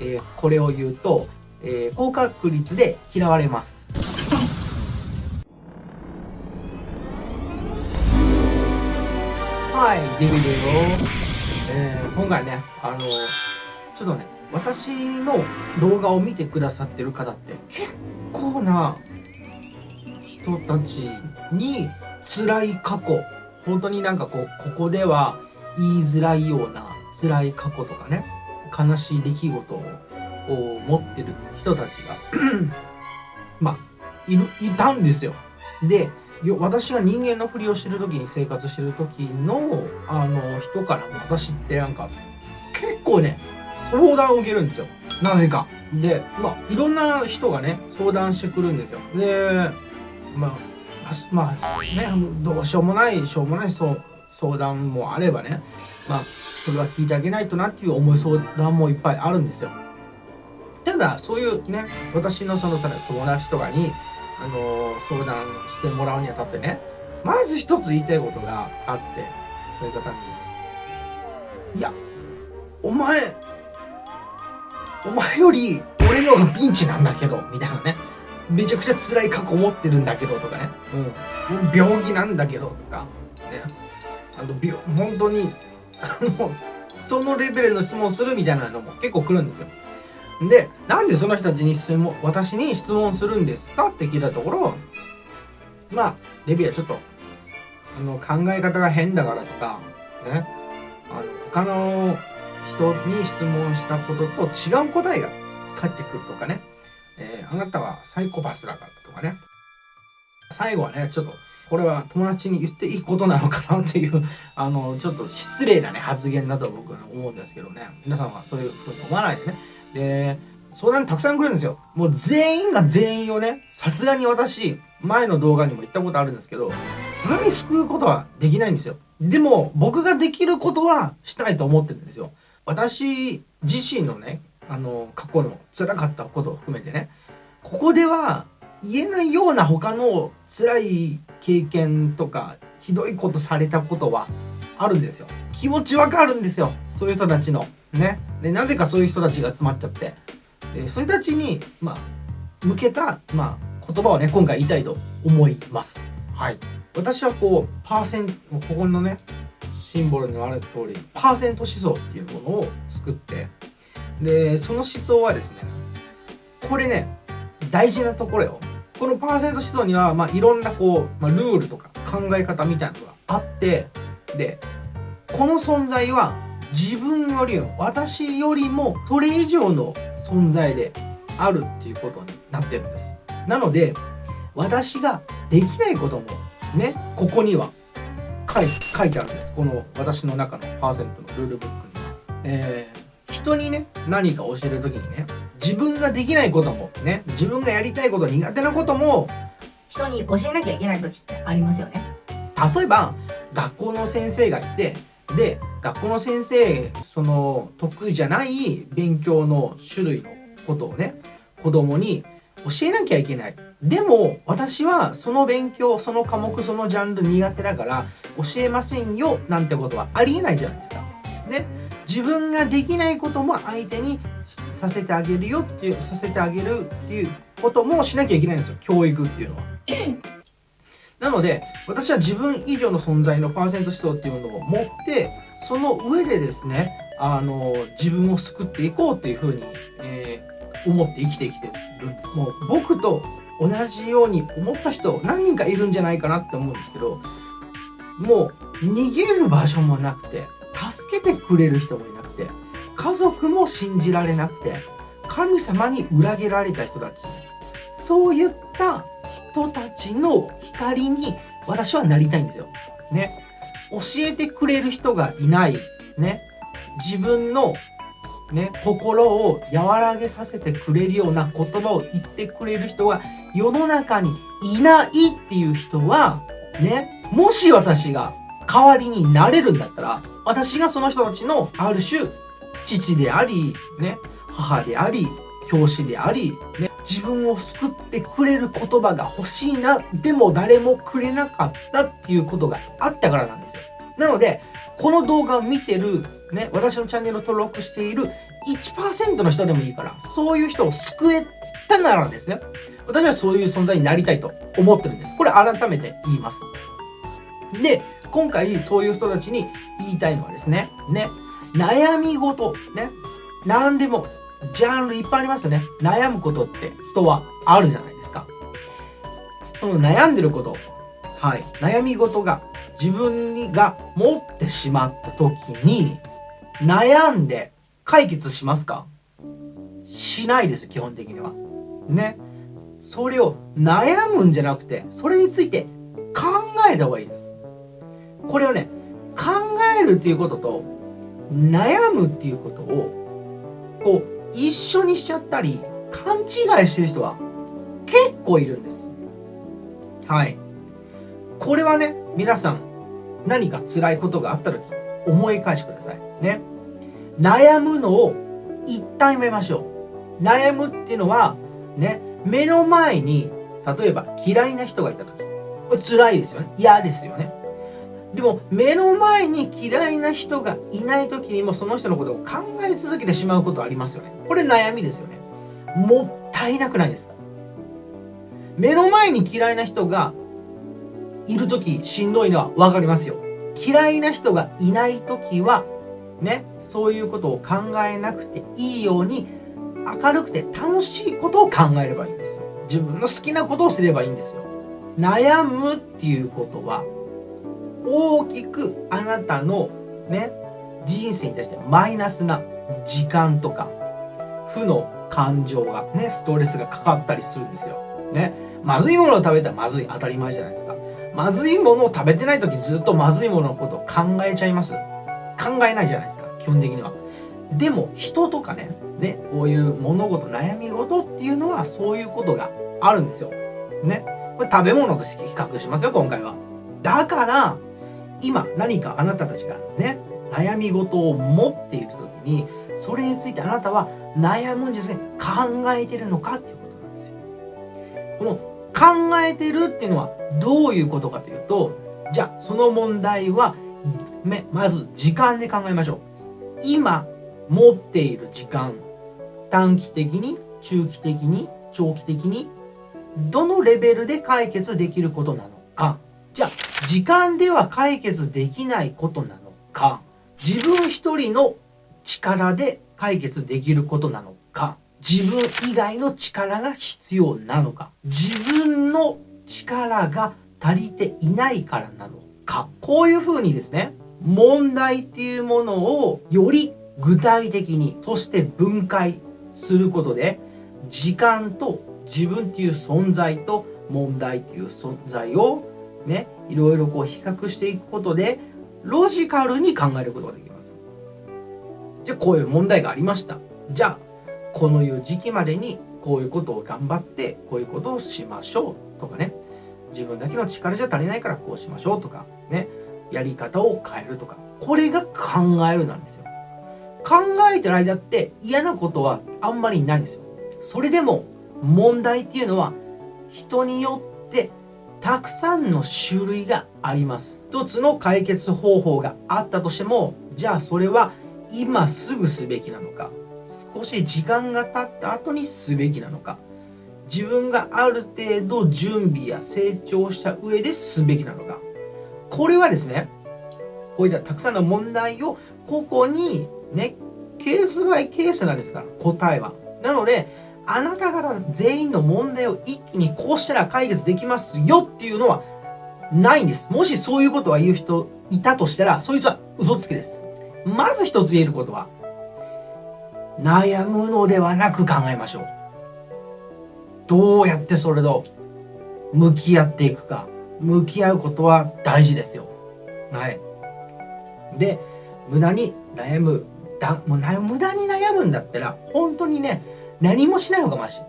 えー、これを言うと、えー、高確率で嫌われます。はい、デビデオ。えー、今回ね、あの、ちょっとね、私の動画を見てくださってる方って結構な人たちに辛い過去、本当になんかこう、ここでは言いづらいような辛い過去とかね、悲しい出来事を持ってる人たちが まあいるいたんですよ。で私が人間のふりをしてる時に生活してる時のあの人から私ってなんか結構ね相談を受けるんですよ。なぜか。でまあいろんな人がね相談してくるんですよ。でまあまあねどうしようもないしょうもないそう相談もあればねまあそれは聞いてあげないとなっていう重い相談もいっぱいあるんですよ。ただそういうね私のその友達とかにあの相談してもらうにあたってねまず一つ言いたいことがあってそういう方に「いやお前お前より俺の方がピンチなんだけど」みたいなね。めちゃくちゃ辛い過去持ってるんだけどとかね、うん、病気なんだけどとか、ね、あの本当にあのそのレベルの質問するみたいなのも結構来るんですよ。で、なんでその人たちに質問、私に質問するんですかって聞いたところ、まあ、レビューはちょっと、あの、考え方が変だからとか、ね、あの、他の人に質問したことと違う答えが返ってくるとかね、えー、あなたはサイコパスだからとかね、最後はね、ちょっと、これは友達に言っていいことなのかなっていう、あの、ちょっと失礼なね、発言だと僕は思うんですけどね、皆さんはそういうふうに思わないでね、で、相談たくさん来るんですよ。もう全員が全員をね、さすがに私、前の動画にも言ったことあるんですけど、さすがに救うことはできないんですよ。でも、僕ができることはしたいと思ってるんですよ。私自身のね、あの、過去の辛かったことを含めてね、ここでは言えないような他の辛い経験とか、ひどいことされたことはあるんですよ。気持ちわかるんですよ。そういう人たちの。ね。で、なぜかそういう人たちが集まっちゃって。で、そういう人たちに、まあ、向けた、まあ、言葉をね、今回言いたいと思います。はい。私はこう、パーセント、ここのね、シンボルにある通り、パーセント思想っていうものを作って、で、その思想はですね、これね、大事なところよ。このパーセント思想には、まあ、いろんなこう、まあ、ルールとか考え方みたいなのがあって、で、この存在は自分よりも私よりもそれ以上の存在であるっていうことになってるんです。なので私ができないこともねここには書い書いてあるんです。この私の中のパーセントのルールブックには、えー、人にね何か教える時にね自分ができないこともね自分がやりたいこと苦手なことも人に教えなきゃいけない時ってありますよね例えば学校の先生がいてで学校の先生その得意じゃない勉強の種類のことをね子供に教えなきゃいけないでも私はその勉強その科目そのジャンル苦手だから教えませんよなんてことはありえないじゃないですか。ね自分ができないことも相手にさせてあげるよっていうさせてあげるっていうこともしなきゃいけないんですよ教育っていうのは。なので、私は自分以上の存在のパーセント思想っていうものを持って、その上でですね、あの、自分を救っていこうっていうふうに、えー、思って生きてきてる。もう僕と同じように思った人何人かいるんじゃないかなって思うんですけど、もう逃げる場所もなくて、助けてくれる人もいなくて、家族も信じられなくて、神様に裏切られた人たち、そういった人たちの光に私はなりたいんですよ。ね。教えてくれる人がいない。ね。自分のね、心を和らげさせてくれるような言葉を言ってくれる人が世の中にいないっていう人は、ね、もし私が代わりになれるんだったら、私がその人たちのある種、父であり、ね、母であり、教師であり、ね、自分を救ってくれる言葉が欲しいな、でも誰もくれなかったっていうことがあったからなんですよ。なので、この動画を見てる、ね、私のチャンネルを登録している1%の人でもいいからそういう人を救えたならですね私はそういう存在になりたいと思ってるんですこれ改めて言いますで今回そういう人たちに言いたいのはですねね悩み事ね何でもジャンルいっぱいありますよね。悩むことって人はあるじゃないですか。その悩んでることはい悩み事が自分が持ってしまった時に悩んで解決しますか？しないです基本的には。ね。それを悩むんじゃなくてそれについて考えた方がいいです。これをね考えるっていうことと悩むっていうことをこう一緒にしちゃったり勘違いしてる人は結構いるんです。はい。これはね皆さん何か辛いことがあった時思い返してください。ね。悩むのを一旦やめましょう。悩むっていうのはね目の前に例えば嫌いな人がいた時。これ辛いですよね。嫌ですよね。でも目の前に嫌いな人がいない時にもその人のことを考え続けてしまうことありますよね。これ悩みですよね。もったいなくないですか。目の前に嫌いな人がいる時しんどいのは分かりますよ。嫌いな人がいない時はねそういうことを考えなくていいように明るくて楽しいことを考えればいいんですよ。自分の好きなことをすればいいんですよ。悩むっていうことは大きくあなたのね人生に対してマイナスな時間とか負の感情がねストレスがかかったりするんですよ。ね。まずいものを食べたらまずい。当たり前じゃないですか。まずいものを食べてない時ずっとまずいもののことを考えちゃいます。考えないじゃないですか基本的には。でも人とかねねこういう物事悩み事っていうのはそういうことがあるんですよ。ね。これ食べ物として比較しますよ今回は。だから今何かあなたたちがね悩み事を持っている時にそれについてあなたは悩むんじゃなくて考えてるのかっていうことなんですよ。この考えてるっていうのはどういうことかというとじゃあその問題はまず時間で考えましょう。今持っている時間短期的に中期的に長期的にどのレベルで解決できることなのか。じゃあ時間では解決できないことなのか？自分一人の力で解決できることなのか？自分以外の力が必要なのか？自分の力が足りていないからなのか？こういうふうにですね問題っていうものをより具体的にそして分解することで時間と自分っていう存在と問題っていう存在をねいろいろこう比較していくことでロジカルに考えることができます。じゃあこういう問題がありました。じゃあこのいう時期までにこういうことを頑張ってこういうことをしましょう。とかね。自分だけの力じゃ足りないからこうしましょう。とかね。やり方を変えるとか。これが考えるなんですよ。考えてる間って嫌なことはあんまりないんですよ。それでも問題っていうのは人によってたくさんの種類があります一つの解決方法があったとしてもじゃあそれは今すぐすべきなのか？少し時間が経った後にすべきなのか？自分がある程度準備や成長した上ですべきなのか？これはですねこういったたくさんの問題をここにねケースバイケースなんですから答えは。なのであなた方全員の問題を一気にこうしたら解決できますよっていうのはないんです。もしそういうことは言う人いたとしたらそいつは嘘つきです。まず一つ言えることは悩むのではなく考えましょう。どうやってそれと向き合っていくか。向き合うことは大事ですよ。はい。で無駄に悩むだもう無駄に悩むんだったら本当にね何もしない方がマシ。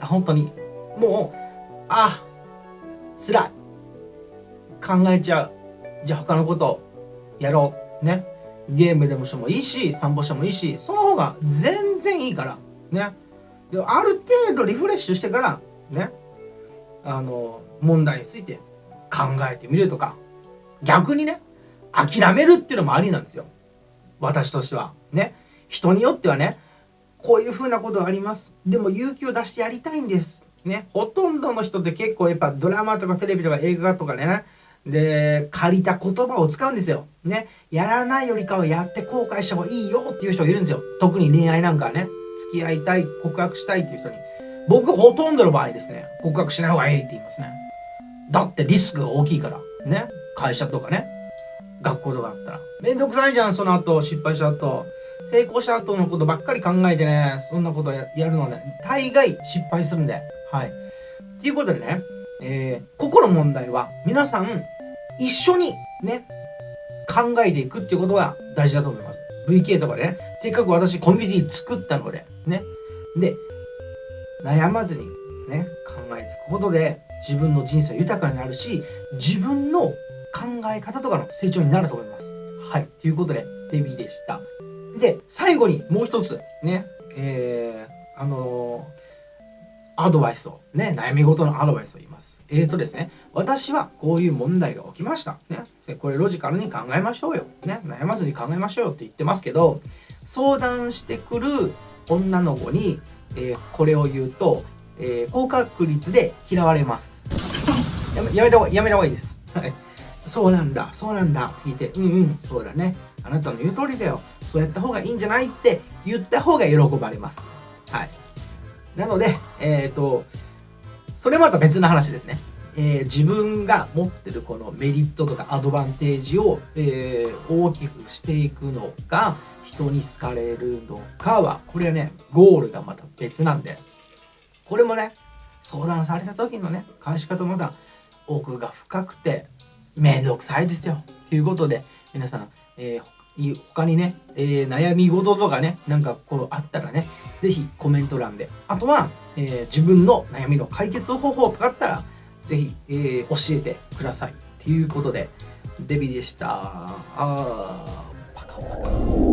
本当に。もうあ辛い。考えちゃう。じゃあ他のことやろう。ね。ゲームでもしてもいいし散歩してもいいしその方が全然いいから。ね。である程度リフレッシュしてからね。あの問題について考えてみるとか。逆にね諦めるっていうのもありなんですよ。私としては。ね。人によってはねこういうふうなことあります。でも勇気を出してやりたいんです。ね。ほとんどの人って結構やっぱドラマとかテレビとか映画とかね。で借りた言葉を使うんですよ。ね。やらないよりかはやって後悔した方がいいよっていう人がいるんですよ。特に恋愛なんかね。付き合いたい告白したいっていう人に。僕ほとんどの場合ですね。告白しない方がいいって言いますね。だってリスクが大きいから。ね。会社とかね。学校とかだったら。めんどくさいじゃんその後。失敗した後。成功した後のことばっかり考えてねそんなことやるのね大概失敗するんではいということでね、えー、ここの問題は皆さん一緒にね考えていくっていうことが大事だと思います VK とかでねせっかく私コミュニティ作ったのでねで悩まずにね考えていくことで自分の人生豊かになるし自分の考え方とかの成長になると思います。はい。ということで、デビーでした。で、最後にもう一つ、ね、えー、あのー、アドバイスを、ね、悩み事のアドバイスを言います。えーとですね、私はこういう問題が起きました。ね、これロジカルに考えましょうよ。ね、悩まずに考えましょうよって言ってますけど、相談してくる女の子に、えー、これを言うと、えー、高確率で嫌われます。やめやめた方がやめた方がいいです。はい。そうなんだ、そうなんだって聞いて、うんうん、そうだね。あなたの言う通りだよ。そうやった方がいいんじゃないって言った方が喜ばれます。はい。なので、えっ、ー、と、それまた別の話ですね。えー、自分が持ってるこのメリットとかアドバンテージを、えー、大きくしていくのか、人に好かれるのかは、これはね、ゴールがまた別なんで、これもね、相談された時のね、返し方まだ奥が深くて、めんどくさいですよ。ということで、皆さん、えー、他にね、えー、悩み事とかね、なんかこうあったらね、ぜひコメント欄で。あとは、えー、自分の悩みの解決方法とかあったら、ぜひ、えー、教えてください。ということで、デビでした。あー、パカパカ。